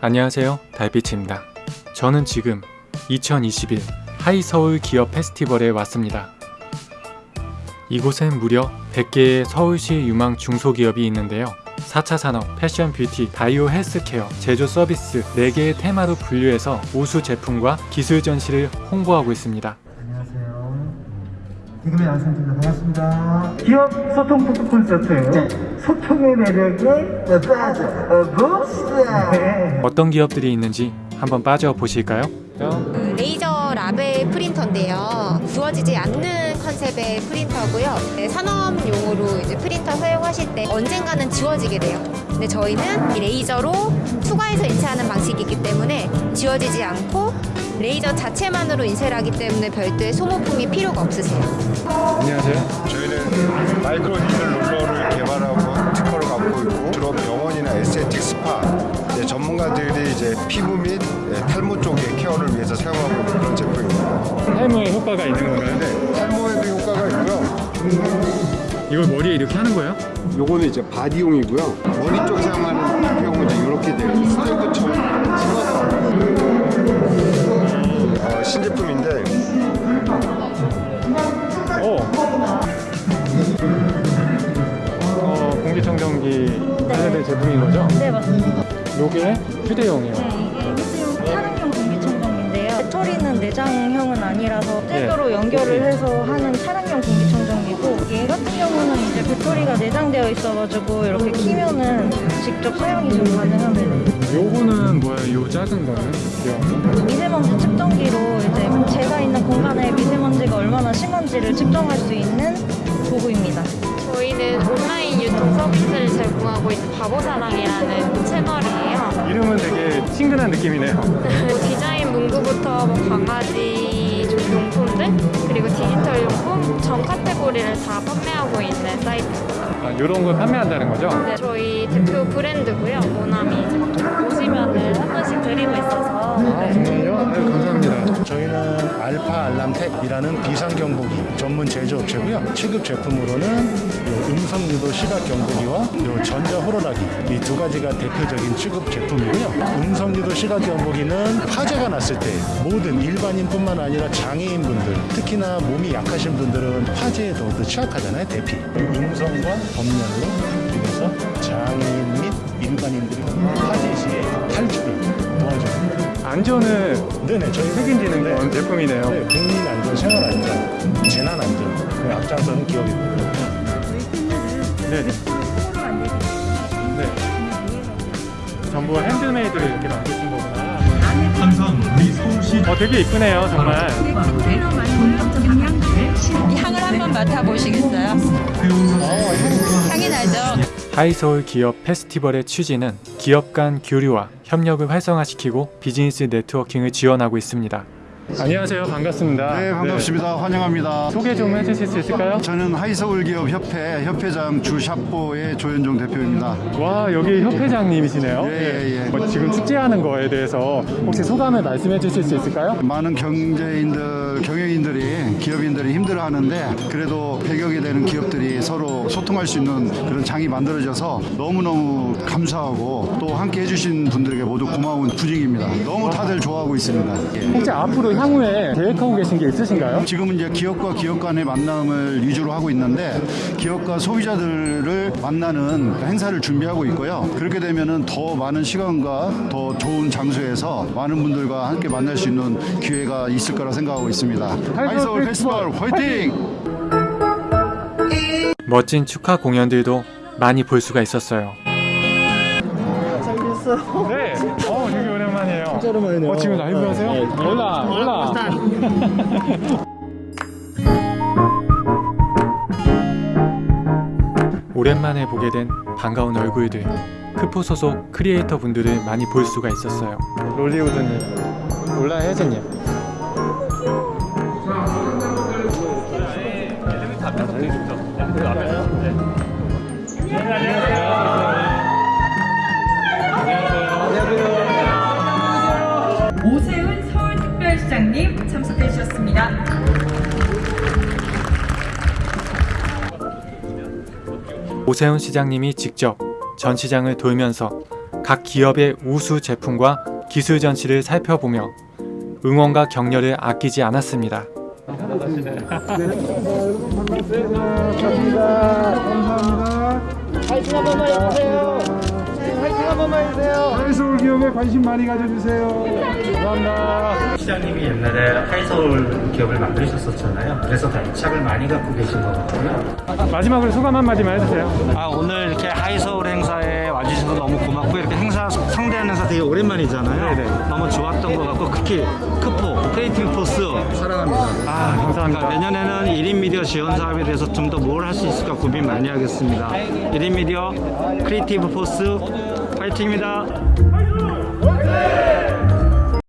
안녕하세요. 달빛입니다. 저는 지금 2021 하이서울 기업 페스티벌에 왔습니다. 이곳엔 무려 100개의 서울시 유망 중소기업이 있는데요. 4차 산업, 패션 뷰티, 바이오 헬스케어, 제조 서비스 4개의 테마로 분류해서 우수 제품과 기술 전시를 홍보하고 있습니다. 개그맨 안상입니다. 반갑습니다. 기업 소통 토크 콘서트. 소통의 매력에 빠져 봅시다. 네. 어떤 기업들이 있는지 한번 빠져 보실까요? 그 레이저 라벨 프린터인데요. 지워지지 않는 컨셉의 프린터고요. 네, 산업용으로 이제 프린터 사용하실 때 언젠가는 지워지게 돼요. 근데 저희는 이 레이저로 투과해서 인쇄하는 방식이기 때문에 지워지지 않고 레이저 자체만으로 인쇄를 하기 때문에 별도의 소모품이 필요가 없으세요. 안녕하세요 저희는 micro needle roller를 개발하고 특허를 갖고 있고 주로 병원이나 aesthetic 스파 이제 전문가들이 이제 피부 및 예, 탈모 쪽의 care를 위해서 사용하고 있는 그런 제품입니다. 탈모에 효과가 있는 건가요? 네, 탈모에도 효과가 있고요. 이걸 머리에 이렇게 하는 거예요? 요거는 이제 body용이고요. 머리 쪽 사용하는 경우 이제 이렇게 돼요. 스테이크처럼 신제품인데 오. 어, 공기청정기 관련된 제품인 거죠? 네 맞습니다. 요게 휴대용이에요. 네, 이게 휴대용 차량용 공기청정기인데요. 배터리는 내장형은 아니라서 네. 잭으로 연결을 해서 하는 차량용 공기청정기고 얘 같은 경우는 이제 배터리가 내장되어 있어가지고 이렇게 키면은 직접 사용이 좀 가능합니다. 요거는? 요 작은 거는? 미세먼지 측정기로 이제 제가 있는 공간에 미세먼지가 얼마나 심한지를 측정할 수 있는 도구입니다. 저희는 온라인 유통 서비스를 제공하고 있는 바보사랑이라는 채널이에요. 거. 이름은 되게 친근한 느낌이네요. 뭐 디자인 문구부터 뭐 강아지 좀 용품들 그리고 디지털 용품 전 카테고리를 다 판매하고 있는 사이트입니다. 아, 요런 걸 판매한다는 거죠? 네, 저희 대표 브랜드고요. 모나미 번씩 드리고 있어서 아, 정말요? 아유, 감사합니다. 저희는 알파 알람텍이라는 비상 경보기 전문 제조업체고요. 취급 제품으로는 요 음성 유도 시각 경보기와 요 전자 호루라기 이 두 가지가 대표적인 취급 제품이고요. 음성 유도 시각 경보기는 화재가 났을 때 모든 일반인뿐만 아니라 장애인분들 특히나 몸이 약하신 분들은 화재에 더욱더 취약하잖아요. 대피 음성과 법렬로 그래서 장애인 및 일반인들이 화재 시에 탈출을 도와줍니다. 안전을 네네 저희 책임지는 네. 그런 제품이네요. 네, 국민 안전, 생활 안전, 재난 안전 그 앞장서는 기업입니다. 네. 네. 전부 핸드메이드로 이렇게 만드신 거구나. 항상 우리 서울시 어, 되게 이쁘네요, 정말. 향을 한번 맡아보시겠어요? 향이 나죠? 하이서울 기업 페스티벌의 취지는 기업 간 교류와 협력을 활성화시키고 비즈니스 네트워킹을 지원하고 있습니다. 안녕하세요. 반갑습니다. 네 반갑습니다. 환영합니다. 소개 좀 해주실 수 있을까요? 저는 하이서울기업협회 협회장 주샤뽀의 조현종 대표입니다. 와 여기 협회장님이시네요. 예, 예, 예. 어, 지금 축제하는 거에 대해서 혹시 소감을 말씀해 주실 수 있을까요? 많은 경제인들, 경영인들이, 기업인들이 힘들어하는데 그래도 100여개 되는 기업들이 서로 소통할 수 있는 그런 장이 만들어져서 너무너무 감사하고 또 함께 해주신 분들에게 모두 고마운 분위기입니다. 너무 다들 좋아하고 있습니다. 예. 혹시 앞으로 향후에 계획하고 계신 게 있으신가요? 지금은 이제 기업과 기업 간의 만남을 위주로 하고 있는데 기업과 소비자들을 만나는 행사를 준비하고 있고요. 그렇게 되면은 더 많은 시간과 더 좋은 장소에서 많은 분들과 함께 만날 수 있는 기회가 있을 거라 생각하고 있습니다. 하이서울 페스티벌 화이팅! 멋진 축하 공연들도 많이 볼 수가 있었어요. 잘 됐어요. 네, 어 되게 오랜만이에요. 진짜 오랜만이네요. 어 지금 라이브 하세요? 네. 올라, 올라. 오랜만에 보게 된 반가운 얼굴들. 크포 소속 크리에이터 분들을 많이 볼 수가 있었어요. 롤리우드님, 올라 혜진님. 오세훈 서울특별시장님 참석해 주셨습니다. 오세훈 시장님이 직접 전시장을 돌면서 각 기업의 우수 제품과 기술 전시를 살펴보며 응원과 격려를 아끼지 않았습니다. 하이서울 기업에 관심 많이 가져주세요. 시장님이 옛날에 하이서울 기업을 만드셨었잖아요. 그래서 다 애착을 많이 갖고 계신 것 같고요. 마지막으로 소감 한마디만 해주세요. 아, 오늘 이렇게 하이서울 되게 오랜만이잖아요. 너무 좋았던 것 같고 특히 크포 크리에이티브 포스 사랑합니다. 아, 감사합니다. 내년에는 1인 미디어 지원 사업에 대해서 좀 더 뭘 할 수 있을까 고민 많이 하겠습니다. 1인 미디어 크리에이티브 포스 파이팅입니다.